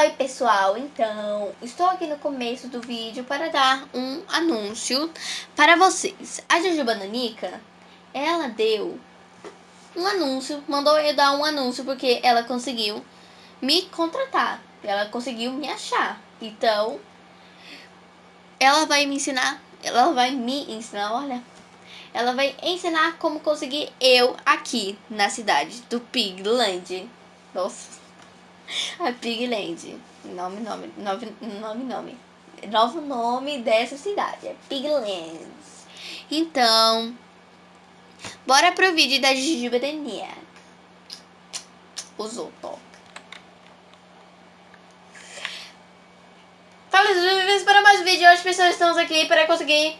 Oi pessoal, então estou aqui no começo do vídeo para dar um anúncio para vocês. A Jujuba Nanica, ela deu um anúncio, mandou eu dar um anúncio porque ela conseguiu me contratar, ela conseguiu me achar. Então, ela vai me ensinar, ela vai me ensinar, olha, ela vai ensinar como conseguir eu aqui na cidade do Pigland. Nossa. A Pigland. Nome, nome, nome, nome, nome. Novo nome dessa cidade. É Piglands. Então, bora pro vídeo da Jujuba Daniel. Usou, top. Fala, bem-vindos para mais um vídeo. Hoje, pessoal, estamos aqui para conseguir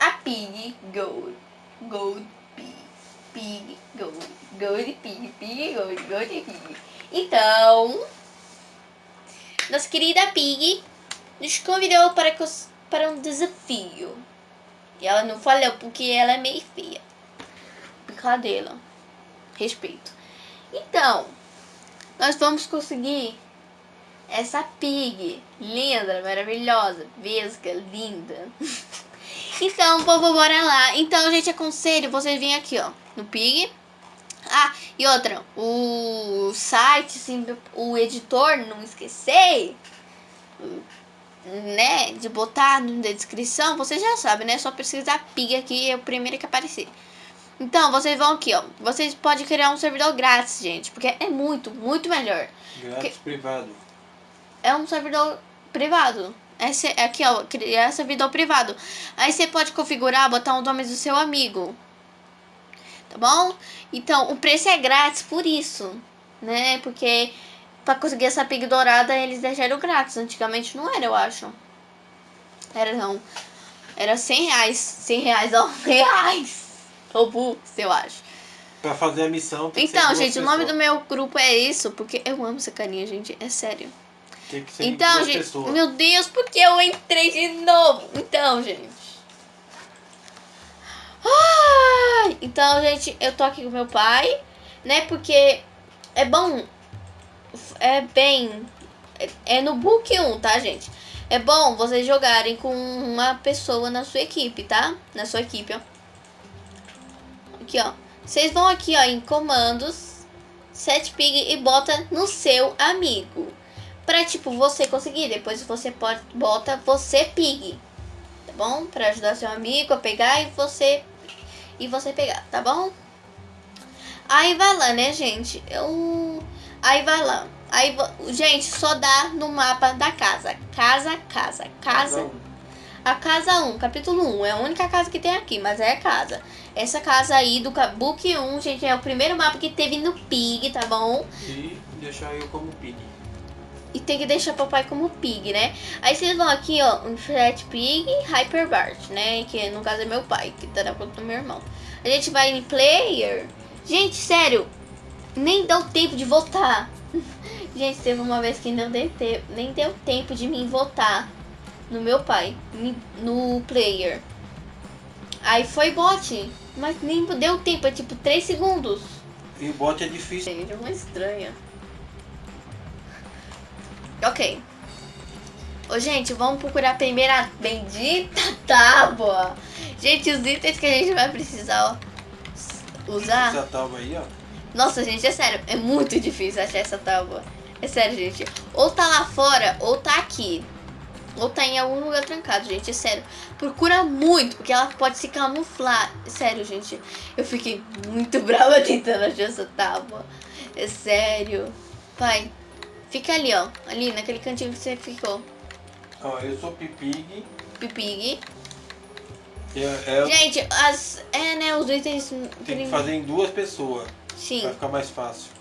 a Pig Gold. Gold Pig. Pig Gold. Gold Pig. Pig Gold. Gold Pig. Então, nossa querida Pig nos convidou para, para um desafio. E ela não falou porque ela é meio feia. Brincadeira. Respeito. Então, nós vamos conseguir essa pig linda, maravilhosa, vesga, linda. então, povo, bora lá. Então, gente, aconselho vocês virem aqui, ó, no pig. Ah, e outra, o site, assim, o editor, não esquecer, né, de botar na descrição, você já sabe, né? Só pesquisar pig aqui, é o primeiro que aparecer. Então, vocês vão aqui, ó. Vocês podem criar um servidor grátis, gente, porque é muito, muito melhor. Grátis porque privado. É um servidor privado. Esse, aqui, ó, criar servidor privado. Aí você pode configurar, botar o nome do seu amigo tá bom? Então, o preço é grátis por isso, né? Porque para conseguir essa pig dourada eles deixaram grátis. Antigamente não era, eu acho. Era não. Era 100 reais. 100 reais, ó. Reais. Ou eu acho. Pra fazer a missão Então, gente, o nome do meu grupo é isso. Porque eu amo essa carinha, gente. É sério. Tem que ser então, gente, pessoas. meu Deus, porque eu entrei de novo? Então, gente. Então, gente, eu tô aqui com meu pai, né? Porque é bom, é bem, é, no book 1, tá, gente? É bom vocês jogarem com uma pessoa na sua equipe, tá? Na sua equipe, ó. Aqui, ó. Vocês vão aqui, ó, em comandos, set pig e bota no seu amigo. Pra, tipo, você conseguir. Depois você pode, bota você pig. Tá bom? Pra ajudar seu amigo a pegar e você e você pegar, tá bom? Aí vai lá, né, gente? Eu... Aí vai lá. Aí, gente, só dá no mapa da casa. Casa, casa, casa. A casa 1, capítulo 1. É a única casa que tem aqui, mas é casa. Essa casa aí do Book 1, gente, é o primeiro mapa que teve no Pig, tá bom? E deixar eu como Pig. E tem que deixar papai como Pig, né? Aí vocês vão aqui, ó, um Flat Pig Hyper Bart, né? Que no caso é meu pai, que tá na conta do meu irmão. A gente vai em Player. Gente, sério, nem deu tempo de votar. gente, teve uma vez que não deu tempo, nem deu tempo de mim votar no meu pai, no Player. Aí foi bot, mas nem deu tempo, é tipo 3 segundos. E o bot é difícil. Gente, é uma estranha. Ok. Ô, gente, vamos procurar a primeira bendita tábua. Gente, os itens que a gente vai precisar ó, usar... Essa tábua aí, ó. Nossa, gente, é sério. É muito difícil achar essa tábua. É sério, gente. Ou tá lá fora, ou tá aqui. Ou tá em algum lugar trancado, gente. É sério. Procura muito, porque ela pode se camuflar. É sério, gente. Eu fiquei muito brava tentando achar essa tábua. É sério. Pai, Fica ali, ó. Ali, naquele cantinho que você ficou. Ó, eu sou Pipig. Pipig. É, é, Gente, as, é, né, os itens... Tem que fazer em duas pessoas. Sim. Vai ficar mais fácil.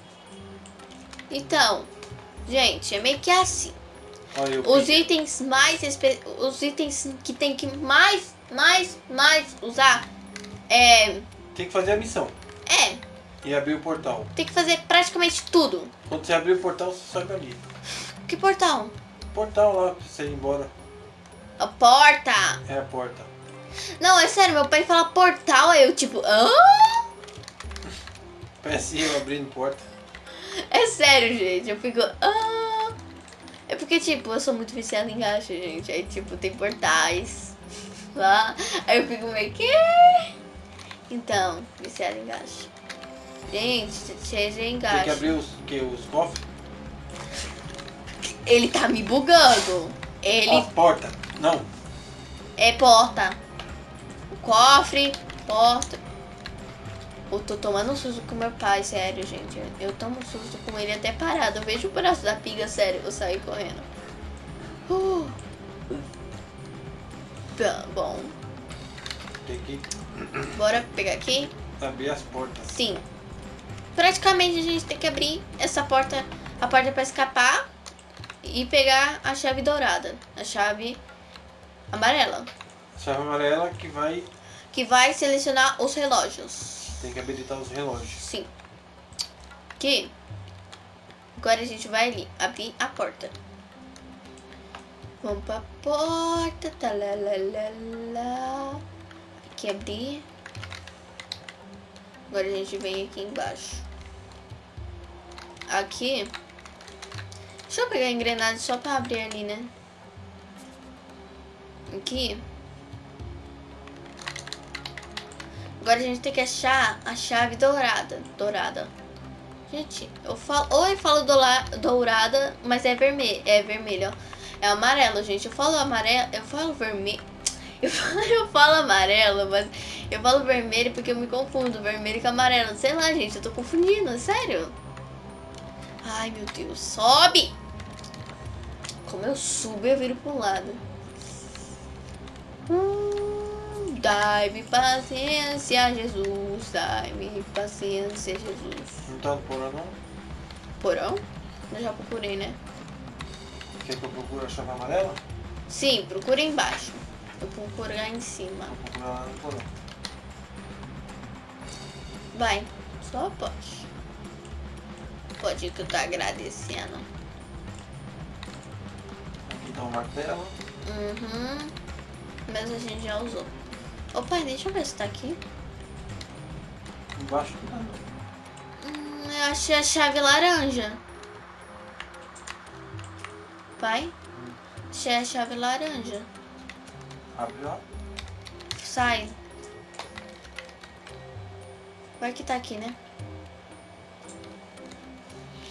Então, gente, é meio que assim. Olha, os itens mais... Os itens que tem que mais, mais, mais usar é... Tem que fazer a missão. É. E abrir o portal. Tem que fazer praticamente tudo. Quando você abrir o portal, você sobe ali. Que portal? Portal lá, pra você ir embora. A porta. É a porta. Não, é sério, meu pai fala portal, aí eu tipo... Hã? Parece eu abrindo porta. É sério, gente, eu fico... Ah! porque, tipo, eu sou muito viciada em gacha, gente. Aí, tipo, tem portais lá. Aí eu fico meio que. Então, viciada em gacha. Gente, seja em Tem que abrir os, que, os cofres. Ele tá me bugando. Ele As portas. Não. é porta. O cofre, porta. Eu tô tomando um susto com meu pai, sério, gente. Eu tomo um susto com ele até parado. Eu vejo o braço da piga, sério. Eu saio correndo. Uh. Tá bom. Tem que Bora pegar aqui? abrir as portas. Sim. Praticamente a gente tem que abrir essa porta, a porta para escapar e pegar a chave dourada, a chave amarela, Chave amarela que vai. que vai selecionar os relógios. Tem que habilitar os relógios. Sim. Aqui. Agora a gente vai ali abrir a porta. Vamos pra porta. Talalala. Aqui abrir. Agora a gente vem aqui embaixo. Aqui. Deixa eu pegar a engrenagem só pra abrir ali, né? Aqui. Agora a gente tem que achar a chave dourada. Dourada. Gente, eu falo. Ou eu falo dourada, mas é vermelho. É vermelho, ó. É amarelo, gente. Eu falo amarelo. Eu falo vermelho. Eu falo, eu falo amarelo, mas eu falo vermelho porque eu me confundo. Vermelho com amarelo. Sei lá, gente. Eu tô confundindo. Sério. Ai, meu Deus. Sobe! Como eu subo, eu viro pro lado. Hum, Dai-me paciência, Jesus. Dai-me paciência, Jesus. Não tá no porão não? Porão? Eu já procurei, né? Quer que eu procure a chave amarela? Sim, procura embaixo. Eu vou procurar em cima. No porão. Vai, só pode. Pode que eu tô agradecendo. Aqui tá um martelo. Uhum. Mas a gente já usou. Ô pai, deixa eu ver se tá aqui. Embaixo não tá não. Hum, eu achei a chave laranja. Pai? Achei a chave laranja. Abre lá. Sai. Vai que tá aqui, né?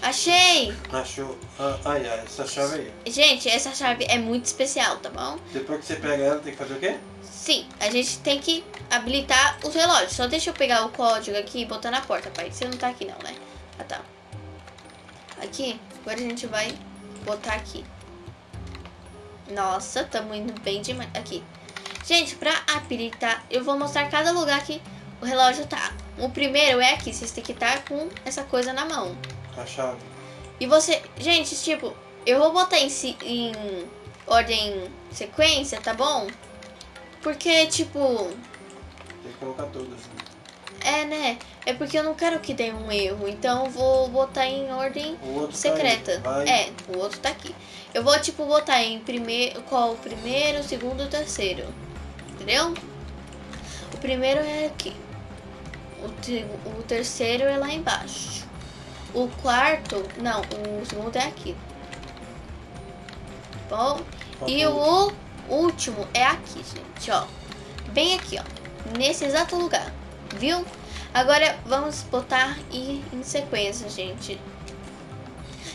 Achei! Achou. Ah, ai, ai, essa chave aí. Gente, essa chave é muito especial, tá bom? Depois que você pega ela, tem que fazer o quê? Sim, a gente tem que habilitar os relógios. Só deixa eu pegar o código aqui e botar na porta, pai. Você não tá aqui não, né? Ah, tá. Aqui, agora a gente vai botar aqui. Nossa, tamo indo bem demais. Aqui. Gente, pra habilitar, eu vou mostrar cada lugar que o relógio tá. O primeiro é aqui, vocês têm que estar com essa coisa na mão. A chave. E você, gente, tipo, eu vou botar em, si- em ordem sequência, tá bom? Porque, tipo, Tem que colocar todas. né? É, né? É porque eu não quero que dê um erro, então eu vou botar em ordem outro secreta. Tá. É, o outro tá aqui. Eu vou, tipo, botar em primeiro, qual o primeiro, o segundo, o terceiro. Entendeu? O primeiro é aqui. O, te- o terceiro é lá embaixo. O quarto, não, o segundo é aqui. Bom, Falta e o o último é aqui, gente, ó. Bem aqui, ó. Nesse exato lugar. Viu? Agora vamos botar e em sequência, gente.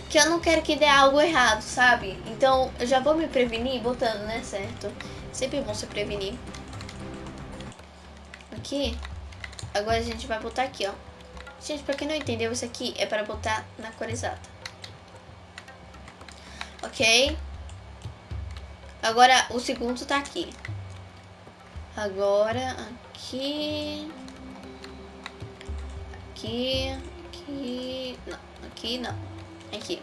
Que eu não quero que dê algo errado, sabe? Então eu já vou me prevenir botando, né? Certo? Sempre bom se prevenir. Aqui. Agora a gente vai botar aqui, ó. Gente, pra quem não entendeu, isso aqui é para botar na cor exata. Ok? Agora o segundo tá aqui. Agora aqui. Aqui. Aqui. Não. Aqui não. Aqui.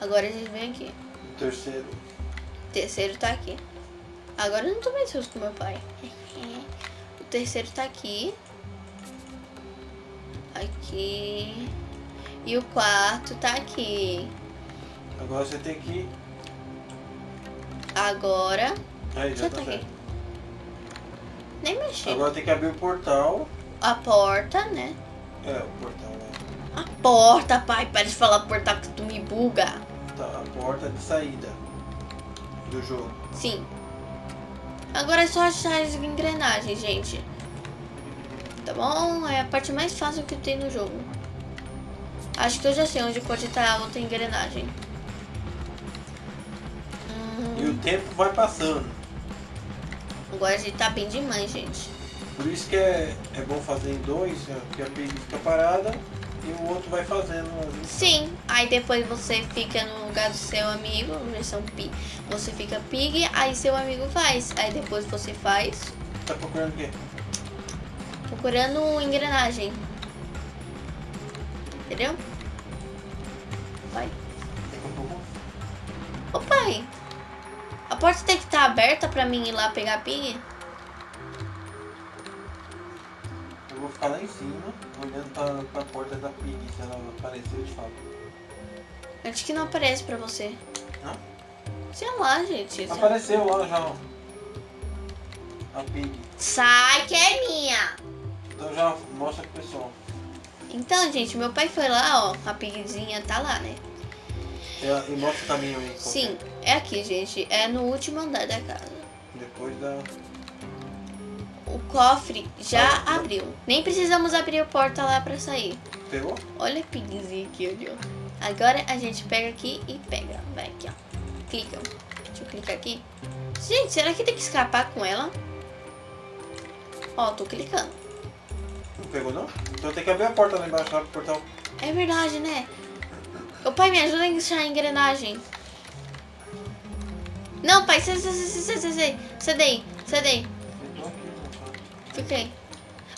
Agora a gente vem aqui. O terceiro. Terceiro tá aqui. Agora eu não tô mais susto com meu pai. O terceiro tá aqui. Aqui. E o quarto tá aqui. Agora você tem que. Agora. Aí, já, Já tá tá aqui. Nem mexi. Agora tem que abrir o portal. A porta, né? É, o portal. né? A porta, pai. Para de falar porta que tu me buga. porta, a porta de saída do jogo. Sim. Agora é só achar as engrenagens, gente. Tá bom? É a parte mais fácil que tem no jogo. Acho que eu já sei onde pode estar a outra engrenagem. E Hum, o tempo vai passando. agora a gente tá bem demais, gente. Por isso que é, é bom fazer em dois, né? porque a pig fica parada e o outro vai fazendo. Sim, aí depois você fica no lugar do seu amigo, versão pi. Você fica pig, aí seu amigo faz. Aí depois você faz, Tá procurando o quê? procurando engrenagem. Entendeu? Vai. Ô pai, a porta tem que estar aberta pra mim ir lá pegar pig? Ficar lá em cima, olhando pra, pra porta da pig. Se ela aparecer, eu te falo. Acho que não aparece pra você. Não? Sei lá, gente. Apareceu lá já. ó. A pig. Sai que é minha! Então já mostra pro pessoal. Então, gente, meu pai foi lá, ó. A pigzinha tá lá, né? E, e mostra o caminho aí. Sim, é aqui, gente. É no último andar da casa. é. Depois da. O cofre já Ah, abriu. Nem precisamos abrir a porta lá pra sair. Pegou? Olha a pigzinha aqui, olha. Agora a gente pega aqui e pega. Vai aqui, ó. Clica. Deixa eu clicar aqui. Gente, será que tem que escapar com ela? Ó, tô clicando. Não pegou não? Então tem que abrir a porta lá embaixo, lá pro portal. É verdade, né? Ô pai, me ajuda a encaixar a engrenagem. Não, pai, sai, sai, sai, Fiquei.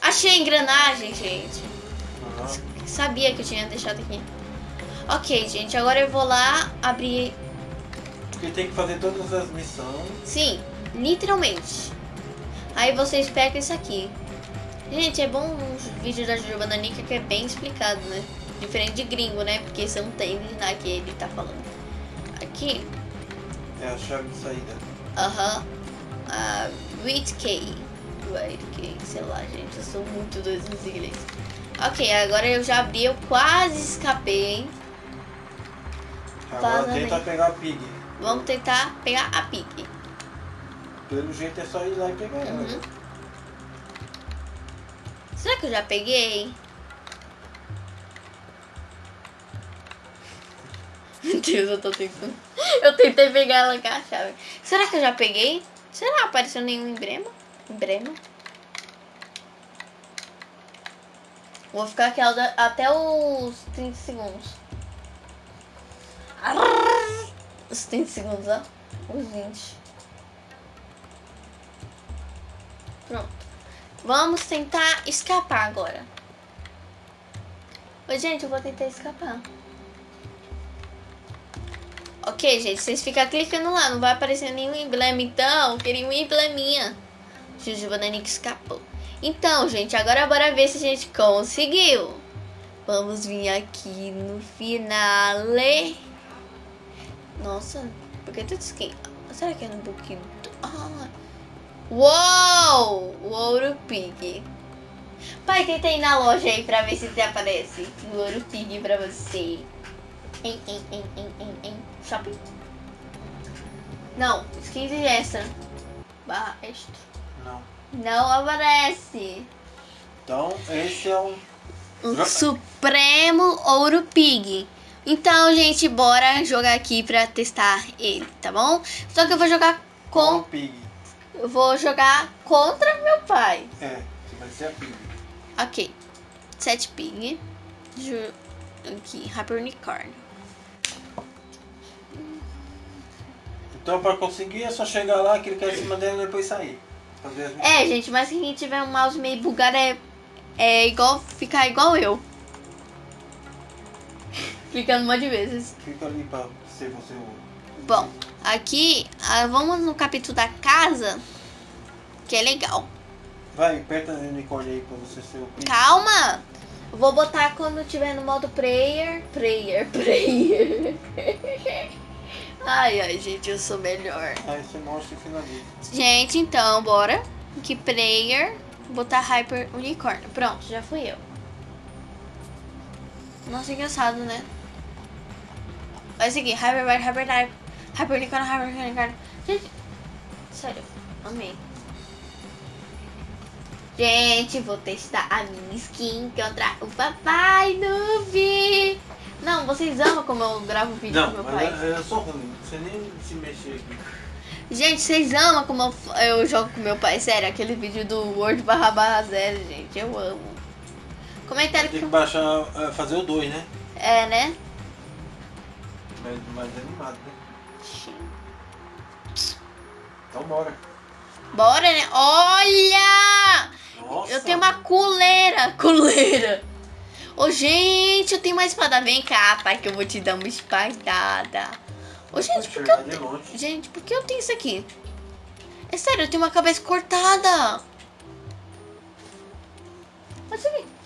Achei a engrenagem, gente. Aham. Sabia que eu tinha deixado aqui. Ok, gente, agora eu vou lá abrir. Porque tem que fazer todas as missões. Sim, literalmente. Aí vocês pegam isso aqui. Gente, é bom uns vídeos da Juju Bananica que é bem explicado, né? Diferente de gringo, né? Porque você não tem nada que ele tá falando. Aqui, É a chave de saída. aham. A Wait Wait K, sei lá, gente. Eu sou muito doido nos inglês. Ok, agora eu já abri, eu quase escapei. Agora Vaza tenta bem. pegar a pig. Vamos tentar pegar a pique. Pelo jeito é só ir lá e pegar ela. Uhum. Será que eu já peguei? Meu Deus, eu tô tentando. Eu tentei pegar ela com a chave. Será que eu já peguei? Será? Apareceu nenhum emblema? Emblema? Vou ficar aqui até os 30 segundos. Os 30 segundos, ó. Os 20. Pronto. Vamos tentar escapar agora. Oi, gente, eu vou tentar escapar. Ok, gente, vocês ficam clicando lá, não vai aparecer nenhum emblema, então, queria um embleminha. Jujuba Nanica escapou. Então, gente, agora bora ver se a gente conseguiu. Vamos vir aqui no finale. Nossa, por que tudo skin? Será que é no book? Ah, Uou! O Ouro Pig. Pai, tenta ir na loja aí pra ver se te aparece o Ouro Pig pra você. Em, em, em, em, em, em. Shopping? Não, skins extra. Barra extra. Não. Não aparece. Então, esse é um. O Jo- Supremo Ouro Pig. Então, gente, bora jogar aqui pra testar ele, tá bom? Só que eu vou jogar um com... pig. Eu vou jogar contra meu pai. É, você vai ser a pig. Ok. Sete pig. Ju... Aqui, Hyper Unicorn. Então, pra conseguir, é só chegar lá, clicar em cima dela e depois sair. Fazer. É, gente, mas quem tiver um mouse meio bugado é, é igual ficar igual eu. Clicando um monte de vezes. Clica ali pra ser você o. Bom, aqui ah, vamos no capítulo da casa, que é legal. Vai, aperta o unicórnio aí pra você ser o. Calma! Vou botar quando tiver no modo prayer. Prayer, prayer. Ai, ai, gente, eu sou melhor. Aí você mostra e finaliza. Gente, então, bora. Que player. Botar Hyper Unicórnio. Pronto, já fui eu. Nossa, engraçado, né? Vai seguir. Hyper, Hyper, Hyper, Hyperlicona, Hyperlicona. Gente, sério, amei. Gente, vou testar a minha skin contra o papai noob. Não, vocês amam como eu gravo vídeo Não, com meu pai. eu, eu sou ruim. Você nem se mexer aqui. Gente, vocês amam como eu, eu jogo com meu pai. Sério, aquele vídeo do Word barra barra zero, gente. Eu amo. Comentário Tem que. que baixar, eh, fazer o 2, né? É, né? Mais, mais animado, né? Então bora. Bora, né? Olha! Nossa. Eu tenho uma coleira. Coleira. Ô, gente, eu tenho uma espada. Vem cá, pai, que eu vou te dar uma espadada. Ô, gente, por que eu. Gente, por que eu tenho isso aqui? É sério, eu tenho uma cabeça cortada.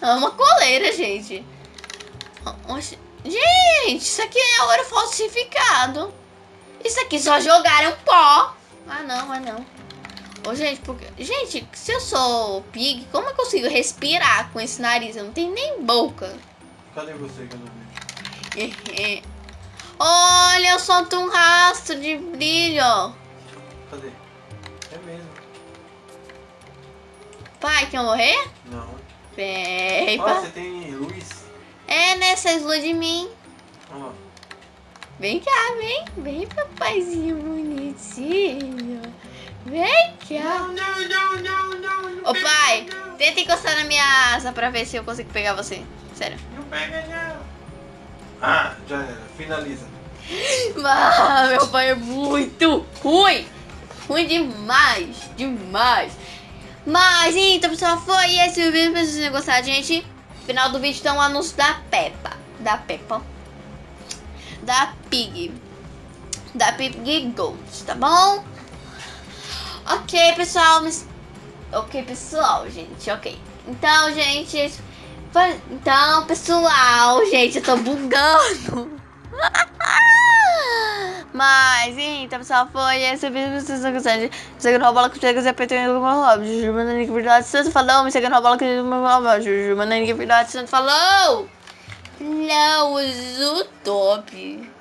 É uma coleira, gente. Gente, isso aqui é ouro falsificado. Isso aqui só jogaram pó. Ah, não, ah, não. Ô, gente, porque... Gente, se eu sou pig, como eu consigo respirar com esse nariz? Eu não tenho nem boca. Cadê você que eu não vi? Olha, eu solto um rastro de brilho. Cadê? É mesmo. Pai, quer morrer? Não. Vem, você tem luz? É, né? Vocês lua de mim. Ó. Vem cá, vem. Vem, papaizinho bonitinho. Vem cá. Não, não, não, não, não. não Ô, pai, não. tenta encostar na minha asa pra ver se eu consigo pegar você. Sério. Não pega, não. Ah, já era. Finaliza. Ah, meu pai é muito ruim. Ruim demais. Demais. Mas então, pessoal, foi esse o vídeo. Espero que vocês tenham gostado, gente. Final do vídeo tem um anúncio da Peppa. Da Peppa. Da Pig. Da Pig Gold, tá bom? Ok, pessoal. mas- Ok, pessoal, gente. Ok. Então, gente. Então, pessoal, gente, eu tô bugando. Mas, então, pessoal, foi esse o vídeo. Vocês estão gostando. Me segue no bola que você quiser apertar no meu hobby. Juju, mandando que verdade. Santo falou. Me segue no bola que você meu hobby. Juju, mandando que verdade. Santo falou. Hello, Zutop.